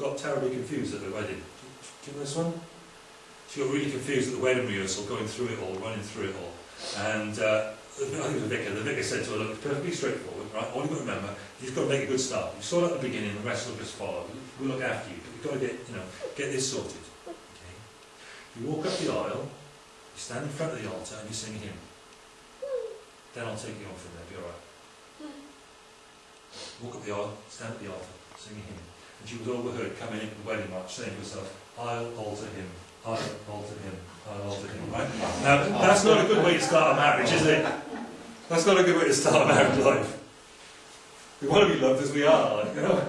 got terribly confused at the wedding. Do you know this one? She got really confused at the wedding rehearsal, going through it all, running through it all. And uh, I think it was the vicar. The vicar said to her, look, it's perfectly straightforward, right? All you've got to remember, you've got to make a good start. You saw it at the beginning, the rest will just follow. We'll look after you, but you've got to get, you know, get this sorted. Okay? You walk up the aisle, you stand in front of the altar, and you sing a hymn. Then I'll take you on from there, be alright. Walk up the aisle, stand at the altar, sing a hymn. And she was overheard coming into the wedding march saying to herself, I'll alter him, I'll alter him, I'll alter him, right? Now, that's not a good way to start a marriage, is it? That's not a good way to start a married life. We want to be loved as we are, like, you know.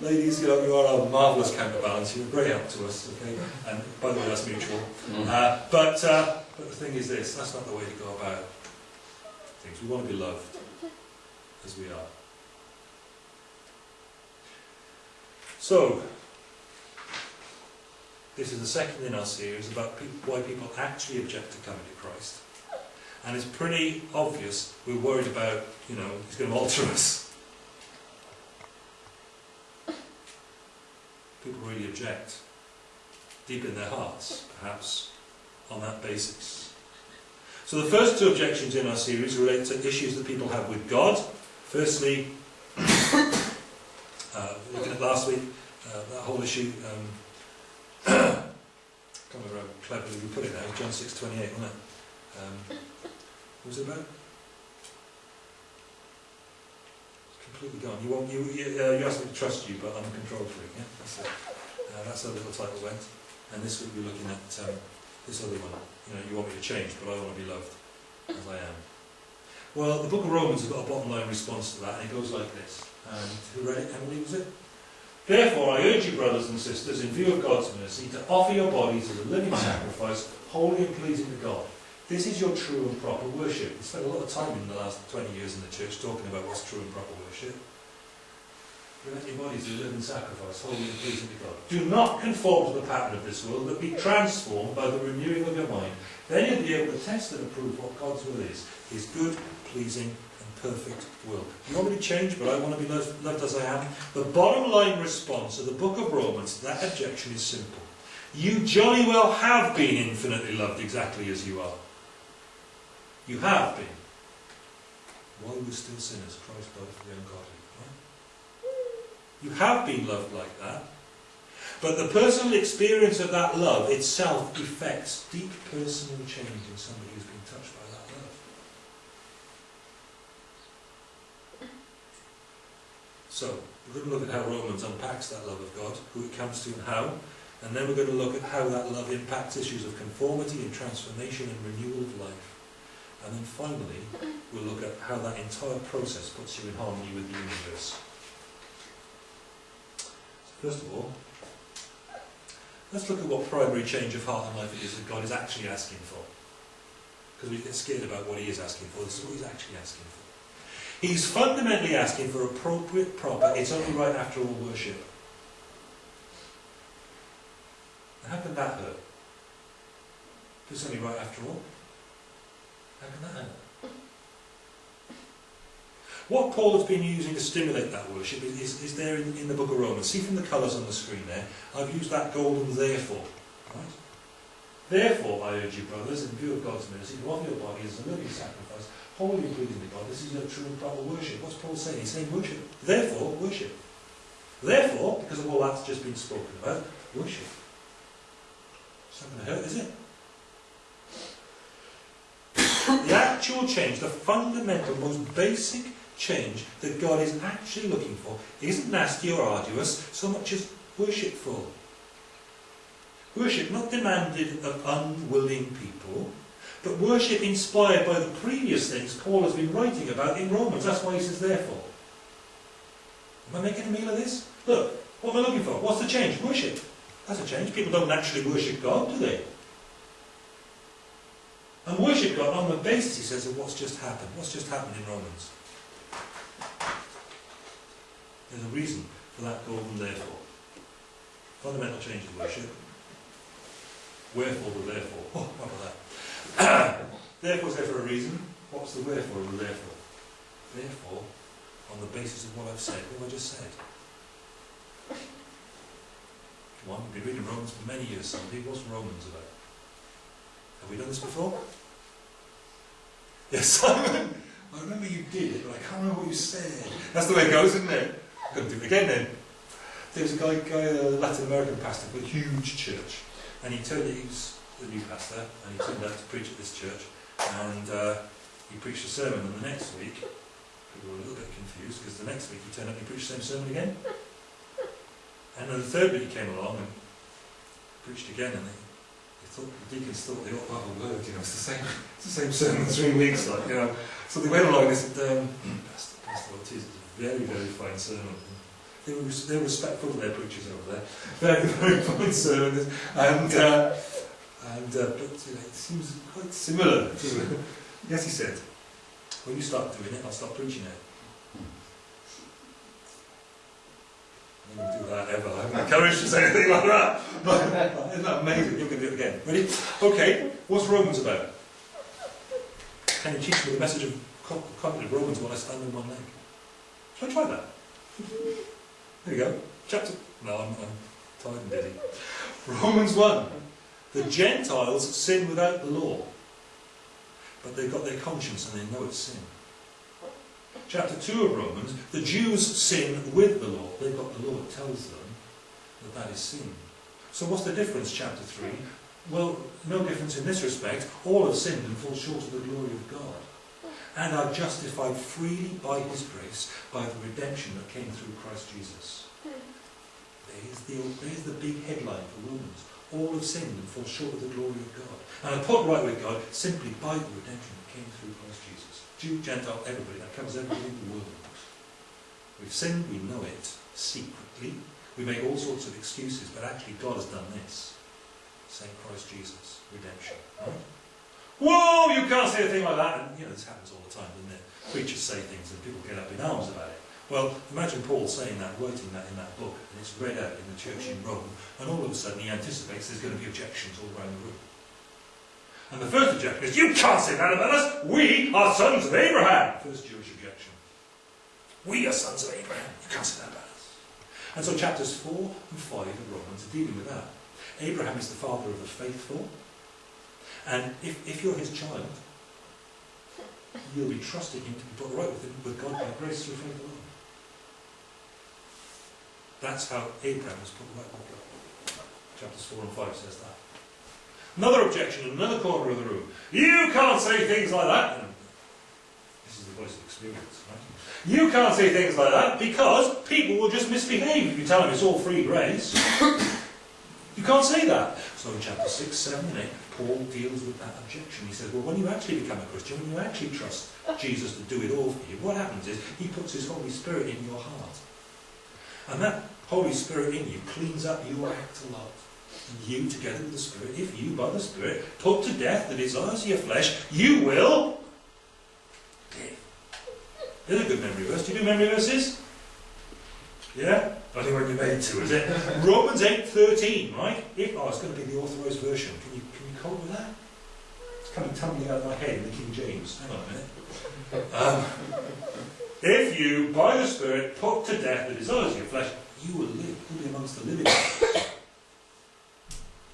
Ladies, you know, you are a marvellous counterbalance. You're a great help to us, okay? And by the way, that's mutual. Uh, but, uh, but the thing is this, that's not the way to go about things. We want to be loved as we are. So, this is the second in our series about why people actually object to coming to Christ. And it's pretty obvious we're worried about, you know, he's going to alter us. People really object, deep in their hearts, perhaps, on that basis. So the first two objections in our series relate to issues that people have with God. Firstly, uh, looking at last week, uh, that whole issue, um, I can't remember how cleverly we put it now, John 6.28, wasn't it? Um, what was it about? It's completely gone. You, won't, you, you, uh, you asked me to trust you, but I'm a control freak, yeah? That's, it. Uh, that's how the little title went. And this week we're looking at um, this other one. You know, you want me to change, but I want to be loved as I am. Well, the book of Romans has got a bottom line response to that, and it goes like this. And who read it? Emily, was it? Therefore, I urge you, brothers and sisters, in view of God's mercy, to offer your bodies as a living sacrifice, holy and pleasing to God. This is your true and proper worship. We spent a lot of time in the last 20 years in the church talking about what's true and proper worship. Present your bodies as a living sacrifice, holy and pleasing to God. Do not conform to the pattern of this world, but be transformed by the renewing of your mind. Then you'll be able to test and approve what God's will is, his good, pleasing, and perfect will. You want me to change, but I want to be loved, loved as I am? The bottom line response of the book of Romans that objection is simple. You jolly well have been infinitely loved exactly as you are. You have been. While we still sinners, Christ died for the ungodly. You have been loved like that. But the personal experience of that love itself effects deep personal change in somebody who's been touched by that love. So, we're going to look at how Romans unpacks that love of God, who it comes to and how, and then we're going to look at how that love impacts issues of conformity and transformation and renewal of life. And then finally, we'll look at how that entire process puts you in harmony with the universe. First of all, let's look at what primary change of heart and life it is that God is actually asking for. Because we get scared about what he is asking for. This is what he's actually asking for. He's fundamentally asking for appropriate, proper, it's only right after all worship. how can that hurt? It's only right after all. How can that hurt? What Paul has been using to stimulate that worship is, is, is there in, in, the book of Romans. See from the colours on the screen there, I've used that golden therefore. Right? Therefore, I urge you, brothers, in view of God's mercy, to offer your body as a living sacrifice, holy and pleasing to God. This is your true and proper worship. What's Paul saying? He's saying worship. Therefore, worship. Therefore, because of all that's just been spoken about, worship. It's not going to hurt, is it? the actual change, the fundamental, most basic change that God is actually looking for isn't nasty or arduous so much as worshipful. Worship not demanded of unwilling people, but worship inspired by the previous things Paul has been writing about in Romans. That's why he says therefore. Am I making a meal of this? Look, what am I looking for? What's the change? Worship. That's a change. People don't naturally worship God, do they? And worship God on the basis, he says, of what's just happened. What's just happened in Romans. There's a reason for that golden therefore. Fundamental change in worship. Wherefore the therefore. Oh, what about that? therefore is there for a reason. What's the wherefore of the therefore? Therefore, on the basis of what I've said, what have I just said? Come on, we've been reading Romans for many years, somebody. What's Romans about? Have we done this before? Yes, Simon. I remember you did it, but I can't remember what you said. That's the way it goes, isn't it? I'm going to do it again then. There was a guy, guy a Latin American pastor with a huge church, and he turned he was the new pastor, and he turned out to preach at this church, and uh, he preached a sermon, and the next week, people were a little bit confused, because the next week he turned up and he preached the same sermon again. And then the third week he came along and preached again, and they, they thought, the deacons thought they ought to have a word, you know, it's the same, it's the same sermon three weeks, like, you know. So they went along and they said, um, Pastor, Pastor Ortiz, it's a very, very fine sermon. They were, they were respectful of their preachers over there. Very, very fine sermon. And, uh, and uh, but you know, it seems quite similar to, yes, he said, when you start doing it, I'll stop preaching it. I wouldn't do that ever. I haven't the courage to say anything like that. But isn't that amazing? You can do it again. Ready? Okay, what's Romans about? Can you teach me the message of Romans while I stand on one leg? Shall I try that? There you go. Chapter. No, I'm, I'm tired and dizzy. Romans 1. The Gentiles sin without the law, but they've got their conscience and they know it's sin. Chapter 2 of Romans, the Jews sin with the law. They've got the law, it tells them that that is sin. So what's the difference, chapter 3? Well, no difference in this respect. All have sinned and fall short of the glory of God, and are justified freely by His grace by the redemption that came through Christ Jesus. There's the, there's the big headline for Romans. All have sinned and fall short of the glory of God, and are put right with God simply by the redemption that came through Christ Jesus. Jew, Gentile, everybody. That covers everybody in the world. We've sinned, we know it, secretly. We make all sorts of excuses, but actually God has done this. Saint Christ Jesus, redemption. Right? Whoa, you can't say a thing like that. And, you know, this happens all the time, doesn't it? Preachers say things and people get up in arms about it. Well, imagine Paul saying that, writing that in that book, and it's read out in the church in Rome, and all of a sudden he anticipates there's going to be objections all around the room. And the first objection is, you can't say that about us. We are sons of Abraham. First Jewish objection. We are sons of Abraham. You can't say that about us. And so chapters 4 and 5 of Romans are dealing with that. Abraham is the father of the faithful. And if, if you're his child, you'll be trusting him to be put right with, him, with God by grace through faith alone. That's how Abraham was put right with God. Chapters 4 and 5 says that. Another objection in another corner of the room. You can't say things like that. This is the voice of experience, right? You can't say things like that because people will just misbehave if you tell them it's all free grace. you can't say that. So in chapter 6, 7 and 8, Paul deals with that objection. He says, well, when you actually become a Christian, when you actually trust Jesus to do it all for you, what happens is he puts his Holy Spirit in your heart. And that Holy Spirit in you cleans up your act a lot you together with the Spirit, if you by the Spirit put to death the desires of your flesh, you will live. There's a good memory verse. Do you do memory verses? Yeah? I think when you're made to, is it? Romans 8.13, right? If, oh, it's going to be the authorised version. Can you, with that? It's coming tumbling out of my head in the King James. Hang on a minute. Um, if you, by the Spirit, put to death the desires of your flesh, you will live. You'll be amongst the living.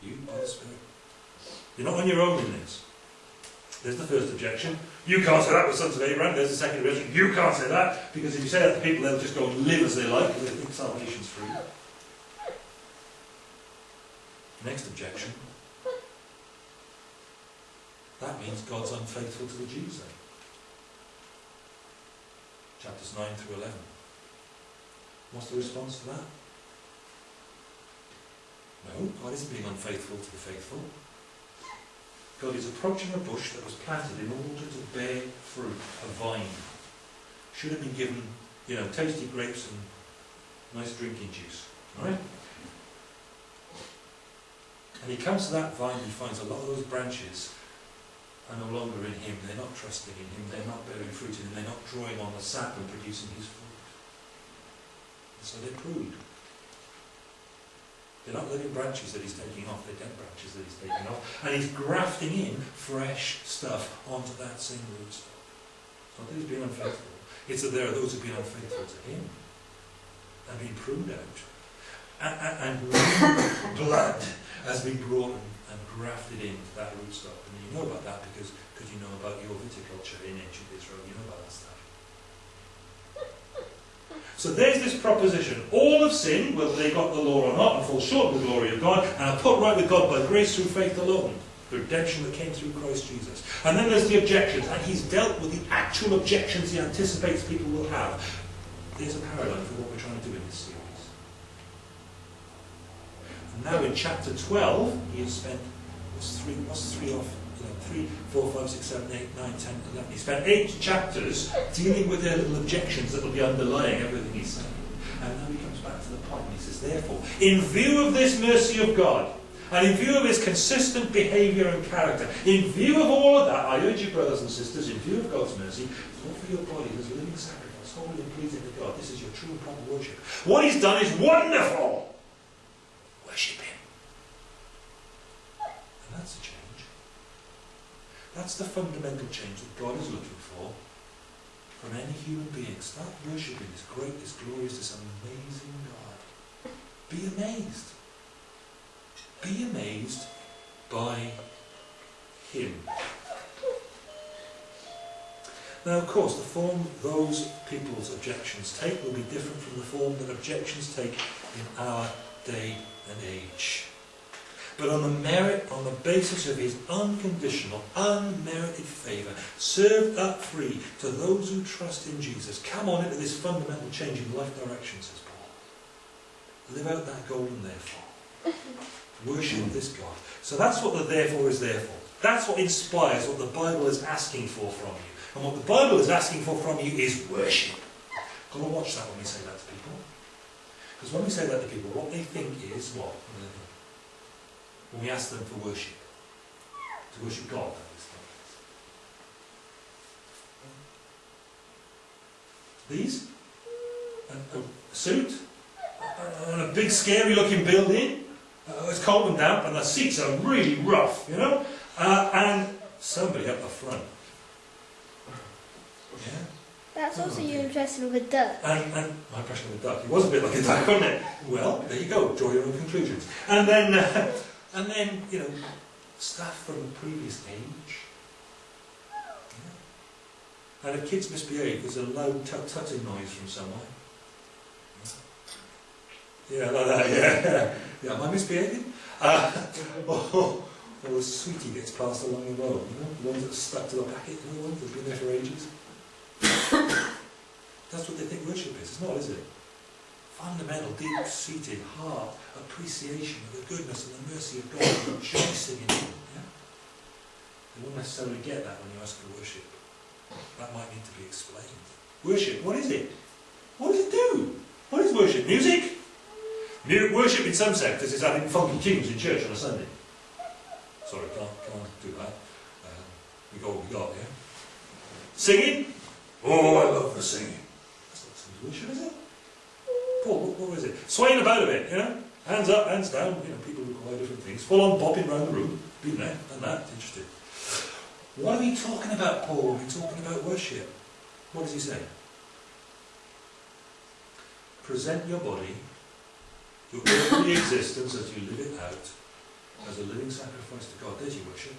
You by the Spirit. You're not on your own in this. There's the first objection. You can't say that with sons of Abraham. There's the second objection. You can't say that because if you say that to people, they'll just go and live as they like because they think salvation's free. Next objection. That means God's unfaithful to the Jews then. Chapters 9 through 11. What's the response to that? No, God isn't being unfaithful to the faithful. God is approaching a bush that was planted in order to bear fruit, a vine. Should have been given, you know, tasty grapes and nice drinking juice. Right? And he comes to that vine and finds a lot of those branches are no longer in him. They're not trusting in him. They're not bearing fruit in him. They're not drawing on the sap and producing his fruit. And so they're pruned. They're not living branches that he's taking off, they're dead branches that he's taking off. And he's grafting in fresh stuff onto that same rootstock. It's not that he's being unfaithful, it's that there are those who've been unfaithful to him and been pruned out. And, and, and new blood has been brought and, grafted into that rootstock. And you know about that because, because you know about your viticulture in ancient Israel. You know about that stuff. So there's this proposition. All have sinned, whether they got the law or not, and fall short of the glory of God, and are put right with God by grace through faith alone. The redemption that came through Christ Jesus. And then there's the objections, and he's dealt with the actual objections he anticipates people will have. There's a paradigm for what we're trying to do in this series. And now in chapter 12, he has spent, what's three, what's three off? You know, three, four, five, six, seven, eight, nine, ten, eleven. He spent eight chapters dealing with their little objections that will be underlying everything he's saying. And now he comes back to the point, he says, therefore, in view of this mercy of God, and in view of his consistent behaviour and character, in view of all of that, I urge you, brothers and sisters, in view of God's mercy, to offer your body as living sacrifice, holy and pleasing to God. This is your true and proper worship. What he's done is wonderful. Worship him. And that's a change. That's the fundamental change that God is looking for from any human being. Start worshipping this great, this glorious, this amazing God. Be amazed. Be amazed by Him. Now, of course, the form those people's objections take will be different from the form that objections take in our day and age. But on the merit, on the basis of his unconditional, unmerited favour, served up free to those who trust in Jesus. Come on into this fundamental change in life direction, says Paul. Live out that golden therefore. Worship this God. So that's what the therefore is there for. That's what inspires what the Bible is asking for from you. And what the Bible is asking for from you is worship. Go and watch that when we say that. Because when we say that to people, what they think is what? When we ask them for worship. To worship God, that is. These? A, a suit? And a big scary looking building? Uh, it's cold and damp and the seats are really rough, you know? Uh, and somebody up the front. Yeah? That's also your impression of a duck. And, and my impression of the duck, it was a bit like a duck, wasn't it? Well, there you go, draw your own conclusions. And then, uh, and then, you know, stuff from the previous age. Yeah. And if kids misbehave, there's a loud tut-tutting noise from somewhere. Yeah, like that, yeah. Yeah, am I misbehaving? Uh, or, a sweetie gets passed along the road, you know, the ones that stuck to the packet, you know, the ones that have been there for ages. That's what they think worship is. It's not, is it? Fundamental, deep-seated heart appreciation of the goodness and the mercy of God, rejoicing in Him. Yeah? They won't necessarily get that when you ask for worship. That might need to be explained. Worship, what is it? What does it do? What is worship? Music? Worship in some sectors is having funky tunes in church on a Sunday. Sorry, can't, can't do that. Uh, we got what we got, yeah? Singing? Oh, I love the singing. That's not worship, is it? Paul, what, was it? Swaying about a bit, you know? Hands up, hands down. You know, people require different things. Full on bopping around the room. Been there, done that. Interesting. What are we talking about, Paul? Are we talking about worship? What does he say? Present your body your earthly existence as you live it out as a living sacrifice to God. There's your worship.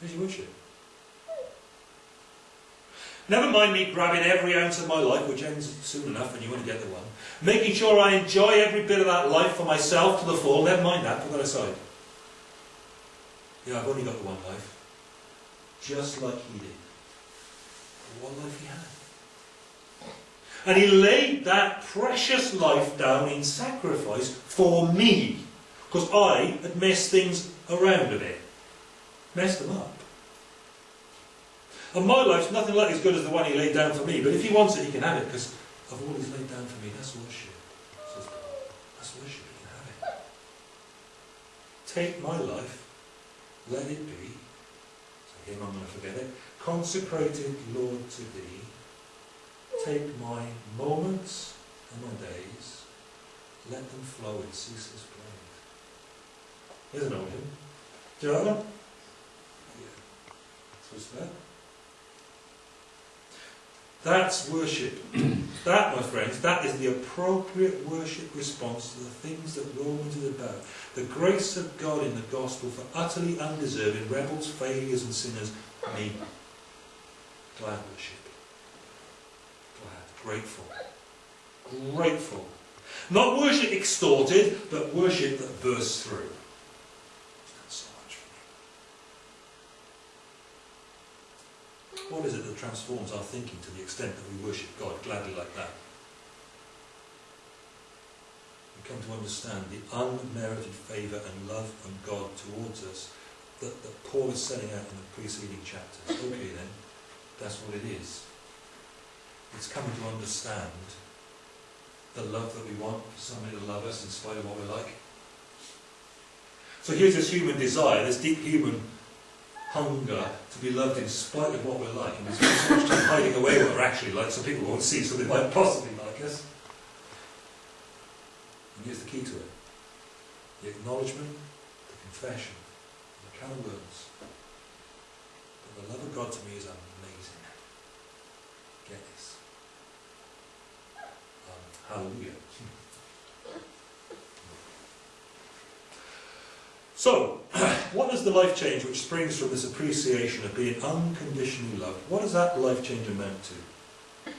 There's your worship. Never mind me grabbing every ounce of my life, which ends soon enough and you want to get the one. Making sure I enjoy every bit of that life for myself to the full. Never mind that, put that aside. Yeah, I've only got the one life. Just like he did. One life he had. And he laid that precious life down in sacrifice for me. Because I had messed things around a bit. Messed them up. And my life's nothing like as good as the one he laid down for me. But if he wants it, he can have it. Because of all he's laid down for me, that's worship. Says Paul. That's worship. He can have it. Take my life. Let it be. So him, I'm going to forget it. Consecrated, Lord, to thee take my moments and my days, let them flow in ceaseless praise. Here's an old hymn. Do you like that? Yeah. So it's there. That's worship. that, my friends, that is the appropriate worship response to the things that Romans is about. The grace of God in the gospel for utterly undeserving rebels, failures, and sinners, me. Glad worship. Glad. Grateful. Grateful. Not worship extorted, but worship that bursts through. That's so much for me. What is it transforms our thinking to the extent that we worship God gladly like that? We come to understand the unmerited favour and love from God towards us that, that Paul is setting out in the preceding chapters. Okay then, that's what it is. It's coming to understand the love that we want for somebody to love us in spite of what we're like. So here's this human desire, this deep human hunger to be loved in spite of what we're like. And we spend so much time hiding away what we're actually like so people won't see, so they might possibly like us. And here's the key to it. The acknowledgement, the confession, the kind words. That the love of God to me is amazing. Get this. Um, hallelujah. So, what is the life change which springs from this appreciation of being unconditionally loved? What does that life change amount to?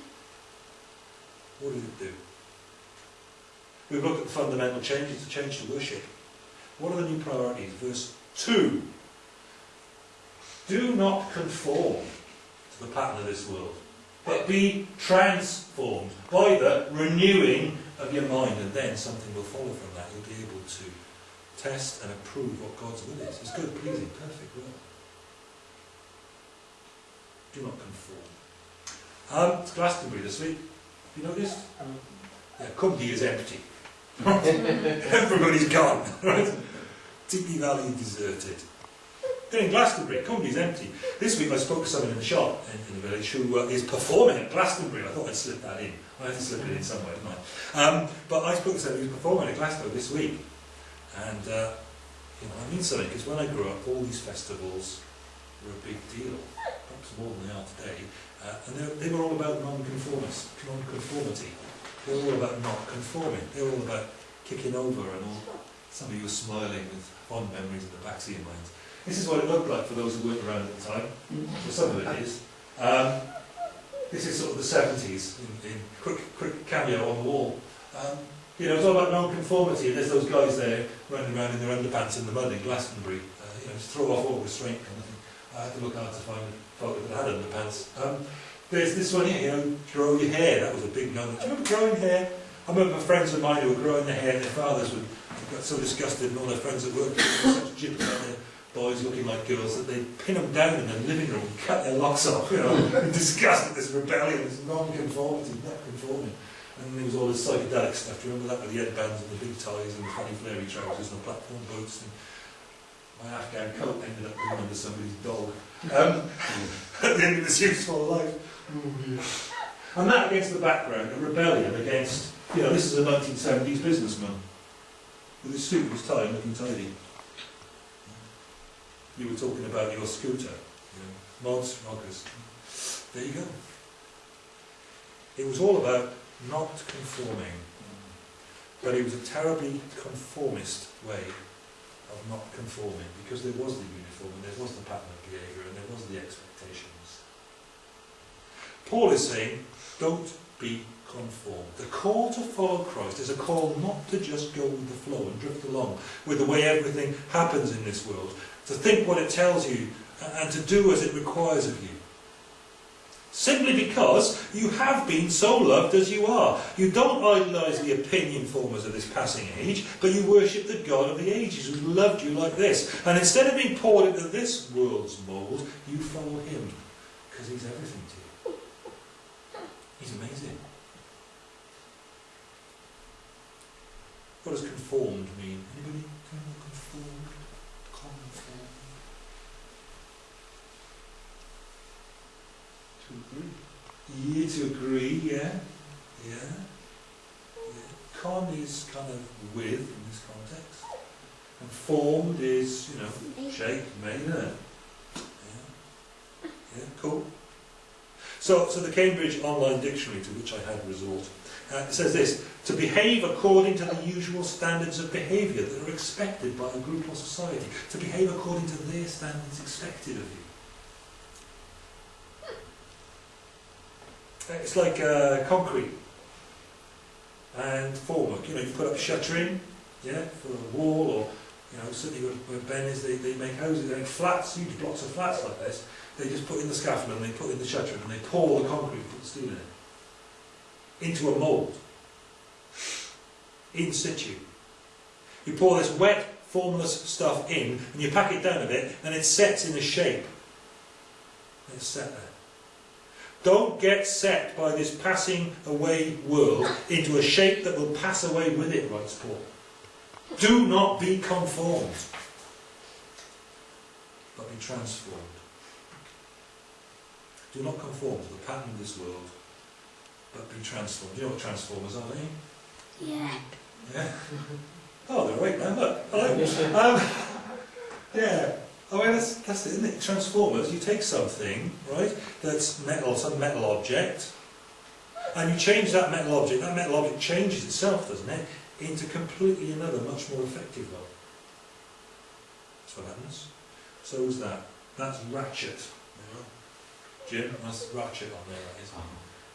What does it do? We've looked at the fundamental change, it's a change to worship. What are the new priorities? Verse 2. Do not conform to the pattern of this world, but be transformed by the renewing of your mind, and then something will follow from that. You'll be able to test and approve what God's will is. It's good, pleasing, perfect will. Do not conform. Um, it's Glastonbury this week. Have you noticed? Yeah, Cumby is empty. Everybody's gone. Right? Digby Valley deserted. Then in Glastonbury, Cumby's empty. This week I spoke to someone in the shop in, in the village who uh, is performing at Glastonbury. I thought I'd slip that in. I had to slip it in somewhere, didn't I? Um, but I spoke to someone who's performing at Glasgow this week. And, uh, you know, I mean something, because when I grew up, all these festivals were a big deal, perhaps more than they are today. Uh, and they, were all about non-conformist, non-conformity. They were all about not conforming. They were all about kicking over and all. Some of you are smiling with fond memories in the backseat of your minds. This is what it looked like for those who weren't around at the time. So some of it is. Um, this is sort of the 70s, in, in quick, quick cameo on the wall. Um, you know, it's all about non-conformity, there's those guys there running around in their underpants in the mud in Glastonbury, uh, you know, to throw off all restraint kind of thing. I had to look hard to find a photo that had underpants. Um, there's this one here, you know, grow your hair, that was a big no. Do you remember growing hair? I remember friends of mine who were growing their hair, and their fathers would got so disgusted, and all their friends at work were such gyps out there, boys looking like girls, that they'd pin them down in their living room cut their locks off, you know, in disgust at this rebellion, this non-conformity, not conforming. And there was all this psychedelic stuff. Do you remember that with the headbands and the big ties and the funny flary trousers and the platform boots? And my Afghan coat ended up going under somebody's dog. Um, at the end of this useful life. And that against the background of rebellion against, you know, this is a 1970s businessman with his suit, and his tie, and looking tidy. You were talking about your scooter, you know, mods, rockers. There you go. It was all about not conforming. But it was a terribly conformist way of not conforming because there was the uniform and there was the pattern of behaviour and there was the expectations. Paul is saying, don't be conformed. The call to follow Christ is a call not to just go with the flow and drift along with the way everything happens in this world, to think what it tells you and to do as it requires of you. Simply because you have been so loved as you are. You don't idolise the opinion formers of this passing age, but you worship the God of the ages who loved you like this. And instead of being poured into this world's mould, you follow him, because he's everything to you. He's amazing. What does conformed mean? Anybody? Conformed? Conformed? To agree. Yeah, to agree, yeah. Yeah. yeah. Con is kind of with in this context. And formed is, you know, shaped, made. Yeah. Yeah, cool. So, so the Cambridge Online Dictionary, to which I had resort, uh, says this, to behave according to the usual standards of behaviour that are expected by a group or society. To behave according to their standards expected of you. It's like uh, concrete and formwork. You know, you put up shuttering, yeah, for a wall or, you know, certainly where- Ben is, they, they make houses, they make flats, huge blocks of flats like this. They just put in the scaffold and they put in the shuttering and they pour the concrete, and put the steel in it. Into a mould. In situ. You pour this wet, formless stuff in and you pack it down a bit and it sets in a shape. And it's set there. Don't get set by this passing away world into a shape that will pass away with it, writes Paul. Do not be conformed, but be transformed. Do not conform to the pattern of this world, but be transformed. Do you know what transformers are, don't you? Yeah. Yeah. Oh, they're right now, look. Hello. Um, yeah. Oh, well, that's, that's it, isn't it? Transformers, you take something, right, that's metal, some metal object, and you change that metal object, that metal object changes itself, doesn't it, into completely another, much more effective one. That's what happens. So is that. That's ratchet. Jim, that's ratchet on there, that is.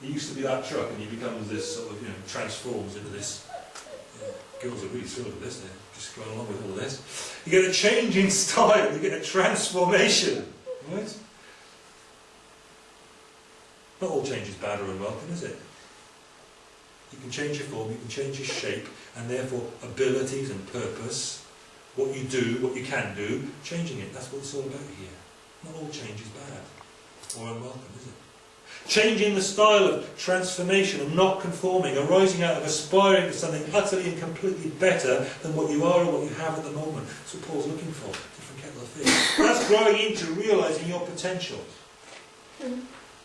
It used to be that truck, and he becomes this sort of, you know, transforms into this. Girls are really thrilled with this. They're just going along with all this. You get a change in style. You get a transformation, right? Not all change is bad or unwelcome, is it? You can change your form, you can change your shape, and therefore abilities and purpose, what you do, what you can do, changing it. That's what it's all about here. Not all change is bad or unwelcome, is it? Changing the style of transformation and not conforming, arising out of aspiring to something utterly and completely better than what you are or what you have at the moment. That's what Paul's looking for. Different kettle of fish. That's growing into realising your potential. Mm-hmm.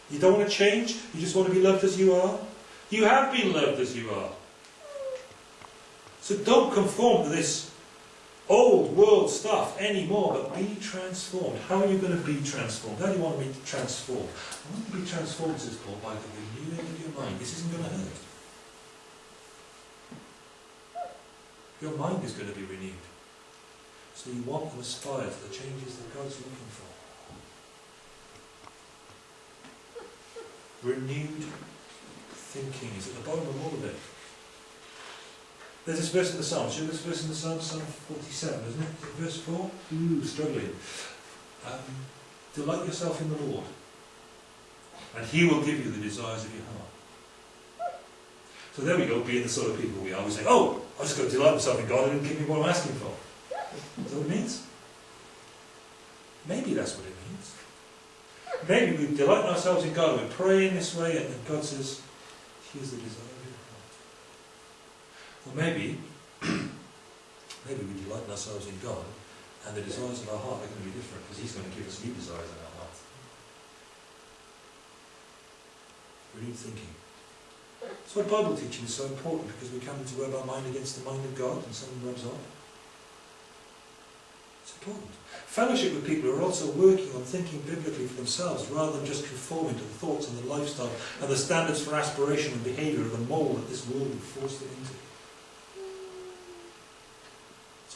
You don't want to change, you just want to be loved as you are. You have been loved as you are. So don't conform to this old world stuff anymore, but be transformed. How are you going to be transformed? How do you want to be transformed? I want to be transformed, says Paul, by the renewing of your mind. This isn't going to hurt. Your mind is going to be renewed. So you want and aspire to the changes that God's looking for. Renewed thinking is at the bottom of all of it. There's this verse in the Psalms. You know this verse in the Psalms, Psalm 47, isn't it verse 4? Ooh, struggling. Um, delight yourself in the Lord, and He will give you the desires of your heart. So there we go, being the sort of people we are. We say, oh, I'm just going to delight myself in God and He'll give me what I'm asking for. Is that what it means? Maybe that's what it means. Maybe we delight ourselves in God, we pray in this way, and then God says, here's the desire of your heart. Or maybe, maybe we delight ourselves in God, and the desires of our heart are going to be different, because He's going to give us new desires in our heart. We need thinking. That's why Bible teaching is so important, because we come to rub our mind against the mind of God, and someone rubs off. It's important. Fellowship with people who are also working on thinking biblically for themselves rather than just conforming to the thoughts and the lifestyle and the standards for aspiration and behaviour of the mould that this world would force them into.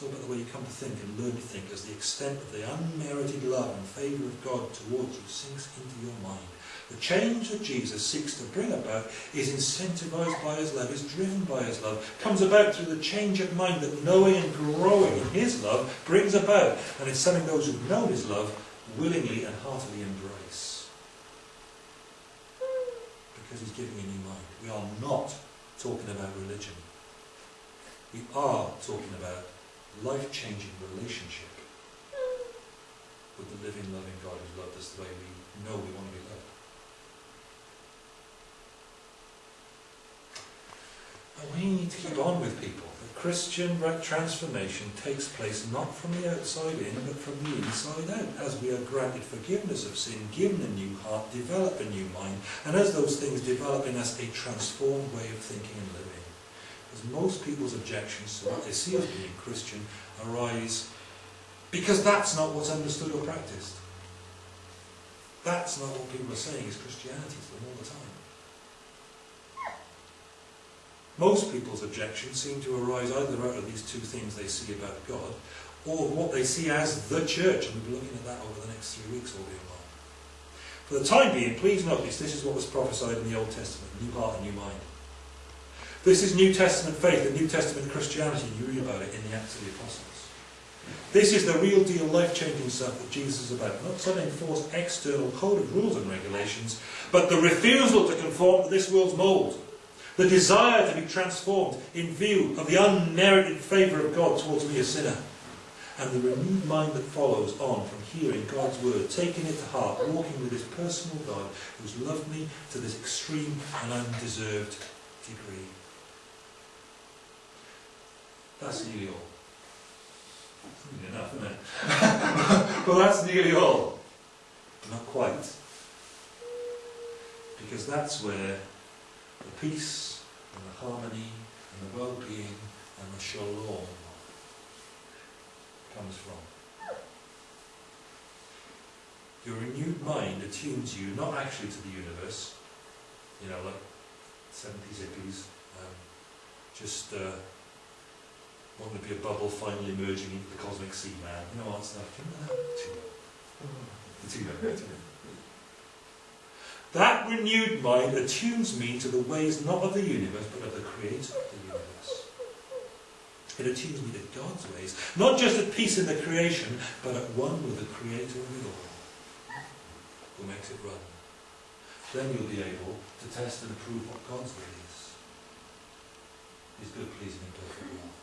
It's all about the way you come to think and learn to think as the extent of the unmerited love and favour of God towards you sinks into your mind. The change that Jesus seeks to bring about is incentivised by his love, is driven by his love, comes about through the change of mind that knowing and growing in his love brings about. And it's something those who've known his love willingly and heartily embrace. Because he's giving a new mind. We are not talking about religion. We are talking about life-changing relationship with the living, loving God who's loved us the way we know we want to be loved. And we need to keep on with people. The Christian transformation takes place not from the outside in, but from the inside out. As we are granted forgiveness of sin, given a new heart, develop a new mind, and as those things develop in us a transformed way of thinking and living. As most people's objections to what they see as being Christian arise because that's not what's understood or practiced. That's not what people are saying is Christianity to them all the time. Most people's objections seem to arise either out of these two things they see about God, or what they see as the church, and we'll be looking at that over the next three weeks, all being well. For the time being, please notice this is what was prophesied in the Old Testament, new heart and new mind. This is New Testament faith and New Testament Christianity, you read about it in the Acts of the Apostles. This is the real deal, life-changing stuff that Jesus is about. Not some enforced external code of rules and regulations, but the refusal to conform to this world's mould. The desire to be transformed in view of the unmerited favour of God towards me, a sinner. And the renewed mind that follows on from hearing God's word, taking it to heart, walking with this personal God who's loved me to this extreme and undeserved degree. That's nearly all. Nearly enough, isn't it? well, that's nearly all. Not quite. Because that's where the peace and the harmony and the well-being and the shalom comes from. Your renewed mind attunes you not actually to the universe, you know, like 70s hippies, um, just uh, wanting to be a bubble finally emerging into the cosmic sea man. That renewed mind attunes me to the ways not of the universe, but of the creator of the universe. It attunes me to God's ways, not just at peace in the creation, but at one with the creator of it all, who makes it run. Then you'll be able to test and approve what God's will is. His good, pleasing, and perfect will.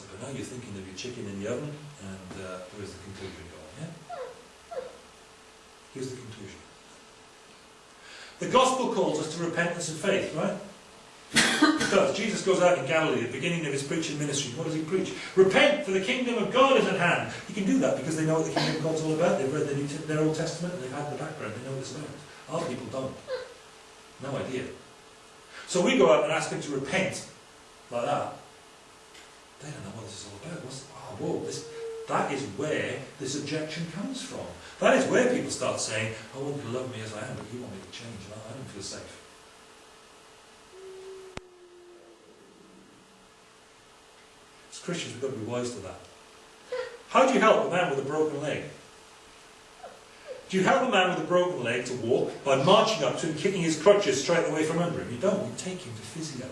So now you're thinking of your chicken in the oven, and uh, where's the conclusion going, yeah? Here's the conclusion. The gospel calls us to repentance and faith, right? does. Jesus goes out in Galilee at the beginning of his preaching ministry. What does he preach? Repent, for the kingdom of God is at hand. He can do that because they know what the kingdom of God's all about. They've read their Old Testament and they've had the background. They know what it's about. Our people don't. No idea. So we go out and ask them to repent like that. They don't know what this is all about. What's, oh, whoa, this, that is where this objection comes from. That is where people start saying, I want you to love me as I am, but you want me to change. I don't feel safe. As Christians, we've got to be wise to that. How do you help a man with a broken leg? Do you help a man with a broken leg to walk by marching up to him, kicking his crutches straight away from under him? You don't. You take him to physio.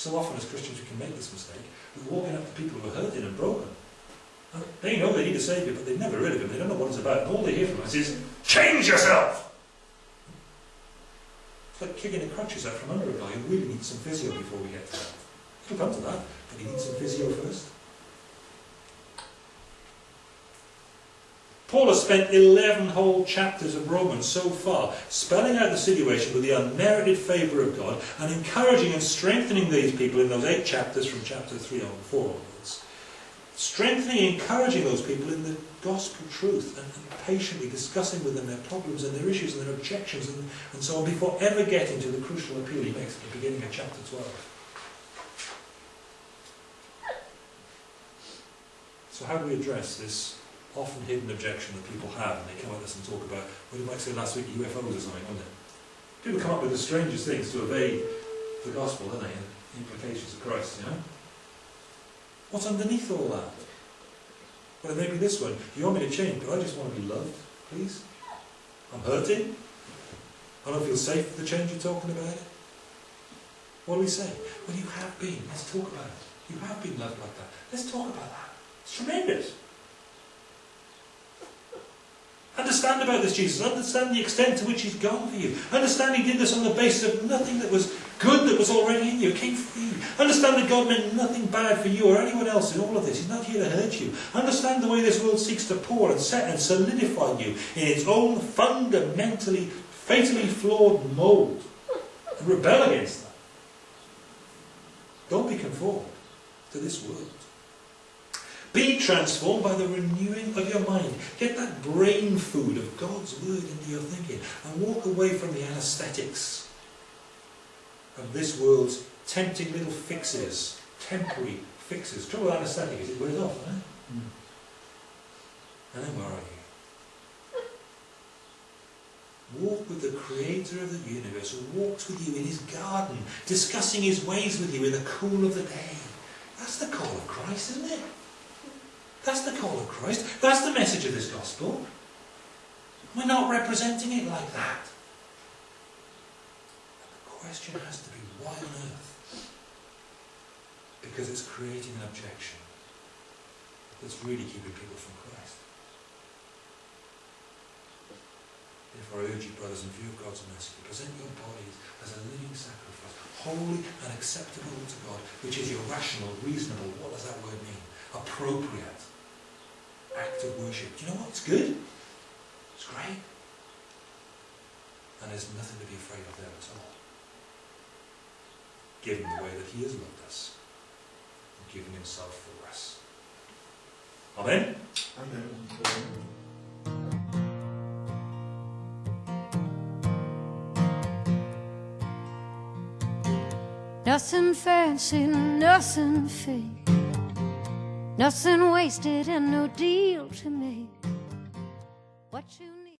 So often as Christians we can make this mistake. We're walking up to people who are hurting and broken. And they know they need a saviour, but they've never heard of him. They don't know what it's about. And all they hear from us is, change yourself! It's like kicking the crutches out from under a guy who really needs some physio before we get to that. He'll come to that, but he needs some physio first. Paul has spent 11 whole chapters of Romans so far, spelling out the situation with the unmerited favour of God and encouraging and strengthening these people in those eight chapters from chapter 3 on 4 onwards. Strengthening and encouraging those people in the gospel truth and, and, patiently discussing with them their problems and their issues and their objections and, and so on before ever getting to the crucial appeal he makes at the beginning of chapter 12. So how do we address this often hidden objection that people have, and they come at us and talk about, well, you might say last week UFOs or something, wouldn't it? People come up with the strangest things to evade the gospel, don't they, and the implications of Christ, you know? What's underneath all that? Well, maybe this one. You want me to change, but I just want to be loved, please. I'm hurting. I don't feel safe with the change you're talking about. What do we say? Well, you have been. Let's talk about it. You have been loved like that. Let's talk about that. It's tremendous. Understand about this Jesus. Understand the extent to which he's gone for you. Understand he did this on the basis of nothing that was good that was already in you. It came you. Understand that God meant nothing bad for you or anyone else in all of this. He's not here to hurt you. Understand the way this world seeks to pour and set and solidify you in its own fundamentally, fatally flawed mould. Rebel against that. Don't be conformed to this world. Be transformed by the renewing of your mind. Get that brain food of God's word into your thinking and walk away from the anesthetics of this world's tempting little fixes, temporary fixes. Trouble with anesthetic is it wears off, eh? And then where are you? Walk with the creator of the universe who walks with you in his garden, discussing his ways with you in the cool of the day. That's the call of Christ, isn't it? That's the call of Christ. That's the message of this gospel. We're not representing it like that. the question has to be why on earth? Because it's creating an objection that's really keeping people from Christ. Therefore, I urge you, brothers, in view of God's mercy, present your bodies as a living sacrifice, holy and acceptable to God, which is your rational, reasonable, what does that word mean? Appropriate act of worship. Do you know what? It's good. It's great. And there's nothing to be afraid of there at all. Given the way that He has loved us and given Himself for us. Amen? Amen. Nothing fancy, nothing fake. Nothing wasted and no deal to make. What you